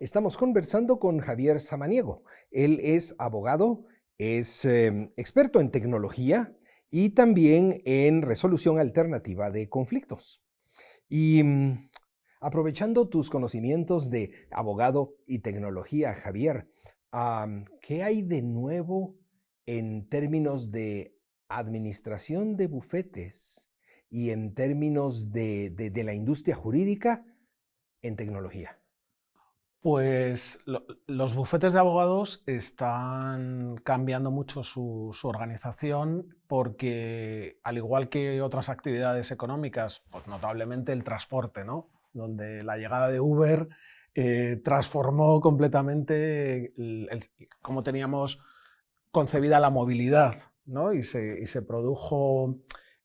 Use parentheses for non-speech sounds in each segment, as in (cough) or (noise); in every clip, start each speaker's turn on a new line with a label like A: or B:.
A: Estamos conversando con Javier Samaniego. Él es abogado, es em, experto en tecnología y también en resolución alternativa de conflictos. Y mm, aprovechando tus conocimientos de abogado y tecnología, Javier, ¿qué hay de nuevo en términos de administración de bufetes y en términos de la industria jurídica en tecnología?
B: Pues los bufetes de abogados están cambiando mucho su, organización porque, al igual que otras actividades económicas, pues notablemente el transporte, ¿no? donde la llegada de Uber eh, transformó completamente cómo teníamos concebida la movilidad ¿no? y, se, produjo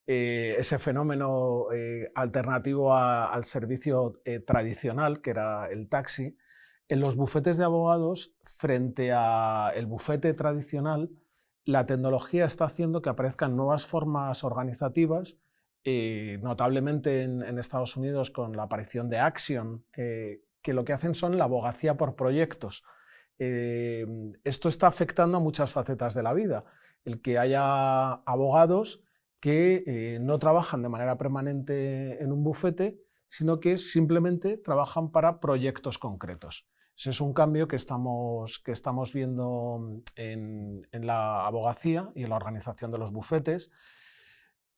B: eh, ese fenómeno eh, alternativo al servicio tradicional, que era el taxi, en los bufetes de abogados, frente al bufete tradicional, la tecnología está haciendo que aparezcan nuevas formas organizativas, eh, notablemente en, Estados Unidos con la aparición de Action, eh, que lo que hacen son la abogacía por proyectos. Eh, esto está afectando a muchas facetas de la vida. El que haya abogados que no trabajan de manera permanente en un bufete, sino que simplemente trabajan para proyectos concretos. Ese es un cambio que estamos, que estamos viendo en, la abogacía y en la organización de los bufetes.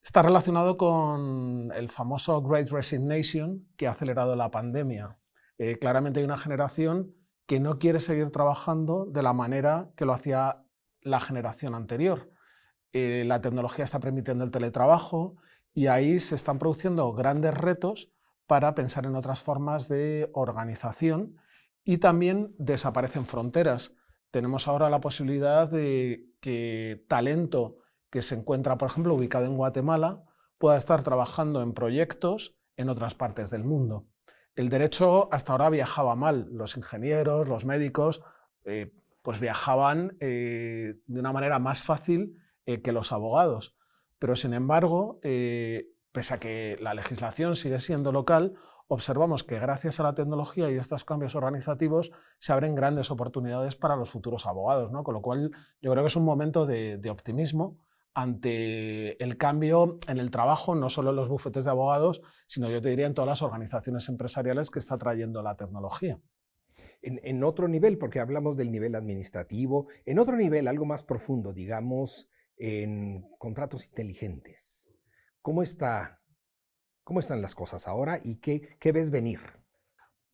B: Está relacionado con el famoso Great Resignation que ha acelerado la pandemia. Eh, claramente hay una generación que no quiere seguir trabajando de la manera que lo hacía la generación anterior. Eh, la tecnología está permitiendo el teletrabajo y ahí se están produciendo grandes retos para pensar en otras formas de organización y también desaparecen fronteras. Tenemos ahora la posibilidad de que talento que se encuentra, por ejemplo, ubicado en Guatemala, pueda estar trabajando en proyectos en otras partes del mundo. El derecho hasta ahora viajaba mal. Los ingenieros, los médicos, eh, pues viajaban eh, de una manera más fácil eh, que los abogados. Pero, sin embargo, pese a que la legislación sigue siendo local, observamos que gracias a la tecnología y estos cambios organizativos se abren grandes oportunidades para los futuros abogados, ¿no? con lo cual yo creo que es un momento de, optimismo ante el cambio en el trabajo, no solo en los bufetes de abogados, sino yo diría en todas las organizaciones empresariales que está trayendo la tecnología.
A: En, otro nivel, porque hablamos del nivel administrativo, en otro nivel, algo más profundo, digamos, en contratos inteligentes. ¿Cómo está ¿Cómo están las cosas ahora y qué, ves venir?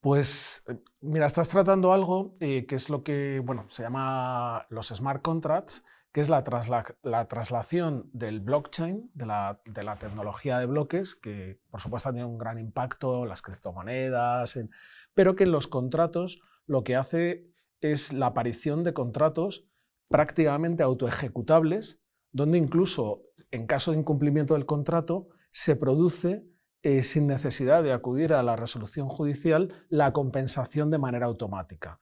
B: Pues eh, mira, estás tratando algo eh, que es lo que bueno, se llama los smart contracts, que es la, la traslación del blockchain, de la, tecnología de bloques, que por supuesto ha tenido un gran impacto en las criptomonedas, pero que en los contratos lo que hace es la aparición de contratos prácticamente autoejecutables, donde incluso en caso de incumplimiento del contrato se produce eh, sin necesidad de acudir a la resolución judicial, la compensación de manera automática.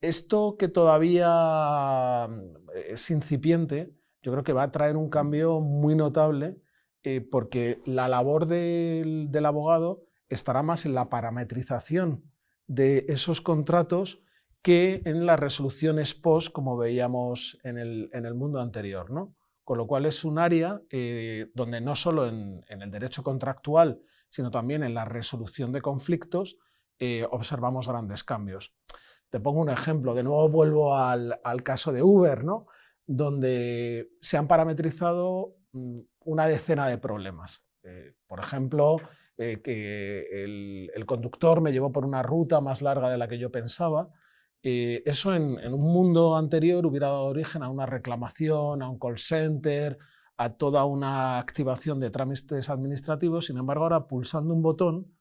B: Esto que todavía mm, es incipiente, yo creo que va a traer un cambio muy notable eh, porque la labor del, abogado estará más en la parametrización de esos contratos que en las resoluciones post, como veíamos en el, en el mundo anterior. ¿no? Con lo cual es un área eh, donde no solo en, el derecho contractual, sino también en la resolución de conflictos, eh, observamos grandes cambios. Te pongo un ejemplo, de nuevo vuelvo al, caso de Uber, ¿no? donde se han parametrizado mm, una decena de problemas. Eh, por ejemplo, que el, conductor me llevó por una ruta más larga de la que yo pensaba, eh, eso en, un mundo anterior hubiera dado origen a una reclamación, a un call center, a toda una activación de trámites administrativos. Sin embargo, ahora pulsando un botón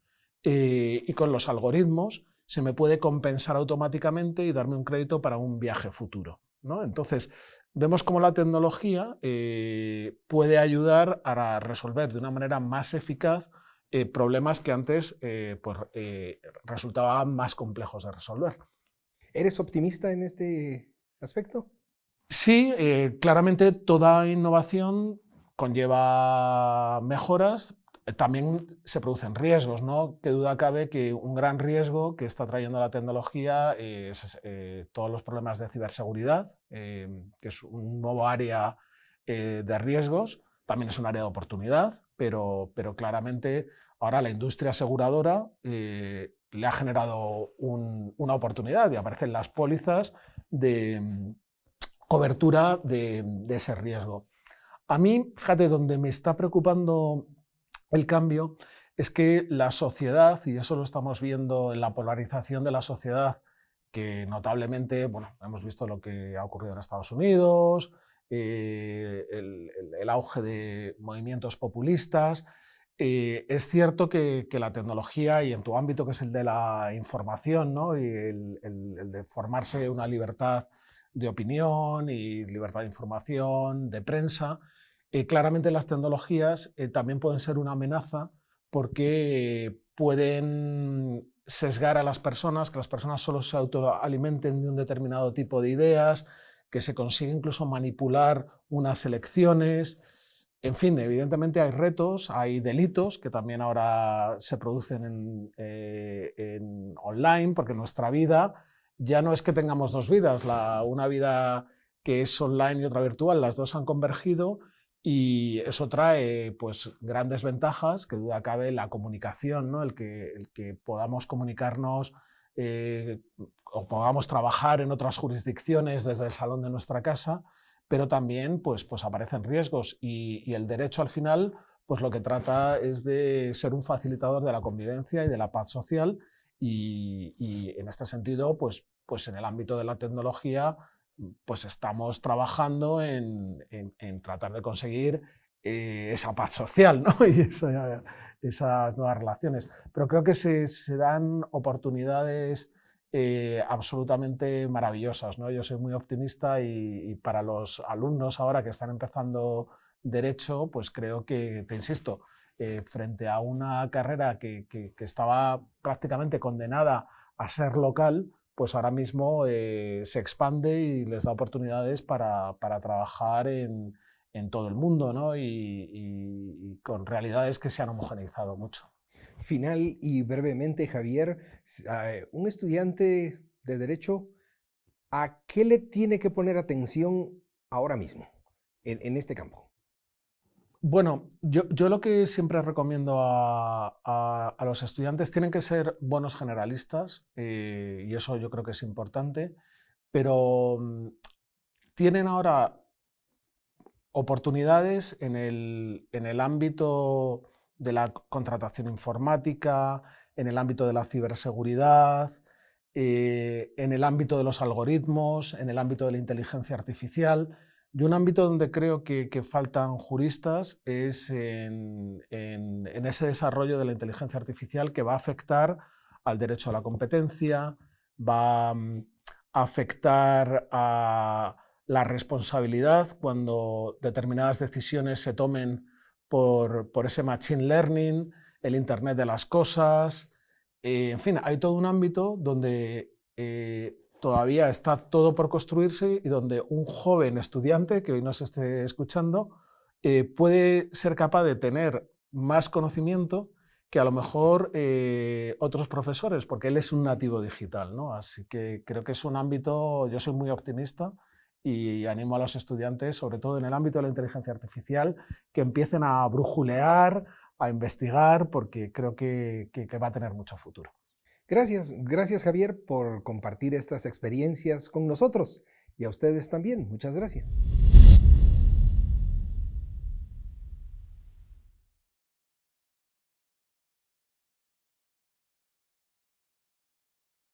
B: eh, y con los algoritmos se me puede compensar automáticamente y darme un crédito para un viaje futuro. Entonces, vemos cómo la tecnología eh, puede ayudar a resolver de una manera más eficaz problemas que antes pues, resultaban más complejos de resolver.
A: ¿Eres optimista en este aspecto?
B: Sí, eh, claramente toda innovación conlleva mejoras. también se producen riesgos, ¿no? Qué duda cabe que un gran riesgo que está trayendo la tecnología es eh, todos los problemas de ciberseguridad, que es un nuevo área de riesgos, también es un área de oportunidad, pero, pero claramente ahora la industria aseguradora le ha generado una oportunidad y aparecen las pólizas de mm, cobertura de, ese riesgo. A mí, fíjate, donde me está preocupando el cambio es que la sociedad, y eso lo estamos viendo en la polarización de la sociedad, que notablemente, bueno, hemos visto lo que ha ocurrido en Estados Unidos, eh, el, auge de movimientos populistas, eh, es cierto que, la tecnología y en tu ámbito que es el de la información ¿no? y el, de formarse una libertad de opinión y libertad de información, de prensa, eh, claramente las tecnologías eh, también pueden ser una amenaza porque pueden sesgar a las personas, que las personas solo se autoalimenten de un determinado tipo de ideas, que se consigue incluso manipular unas elecciones. En fin, evidentemente hay retos, hay delitos que también ahora se producen en, eh, online, porque nuestra vida ya no es que tengamos dos vidas, una vida que es online y otra virtual, las dos han convergido y eso trae pues, grandes ventajas, que duda cabe la comunicación, ¿no? el, que, el que podamos comunicarnos eh, o podamos trabajar en otras jurisdicciones desde el salón de nuestra casa, pero también pues, pues aparecen riesgos y, el derecho al final pues lo que trata es de ser un facilitador de la convivencia y de la paz social y, en este sentido pues, pues en el ámbito de la tecnología pues estamos trabajando en, tratar de conseguir eh, esa paz social ¿no? (laughs) y esas nuevas relaciones. Pero creo que se, se dan oportunidades eh, absolutamente maravillosas. ¿no? Yo soy muy optimista y, para los alumnos ahora que están empezando Derecho, pues creo que, te insisto, eh, frente a una carrera que, estaba prácticamente condenada a ser local, pues ahora mismo eh, se expande y les da oportunidades para, trabajar en, todo el mundo ¿no? y con realidades que se han homogeneizado mucho
A: final y brevemente, Javier, eh, un estudiante de Derecho, ¿a qué le tiene que poner atención ahora mismo en, este campo?
B: Bueno, yo, lo que siempre recomiendo a, los estudiantes tienen que ser buenos generalistas, eh, y eso yo creo que es importante, pero mm, tienen ahora oportunidades en el, en el ámbito de la contratación informática, en el ámbito de la ciberseguridad, eh, en el ámbito de los algoritmos, en el ámbito de la inteligencia artificial. Y un ámbito donde creo que, faltan juristas es en, ese desarrollo de la inteligencia artificial que va a afectar al derecho a la competencia, va mm, a afectar a la responsabilidad cuando determinadas decisiones se tomen por, ese Machine Learning, el Internet de las Cosas, eh, en fin, hay todo un ámbito donde eh, todavía está todo por construirse y donde un joven estudiante que hoy nos esté escuchando eh, puede ser capaz de tener más conocimiento que a lo mejor otros profesores, porque él es un nativo digital. ¿no? Así que creo que es un ámbito, yo soy muy optimista y animo a los estudiantes, sobre todo en el ámbito de la inteligencia artificial, que empiecen a brujulear, a investigar, porque creo que, que, va a tener mucho futuro.
A: Gracias, gracias Javier por compartir estas experiencias con nosotros y a ustedes también. Muchas gracias.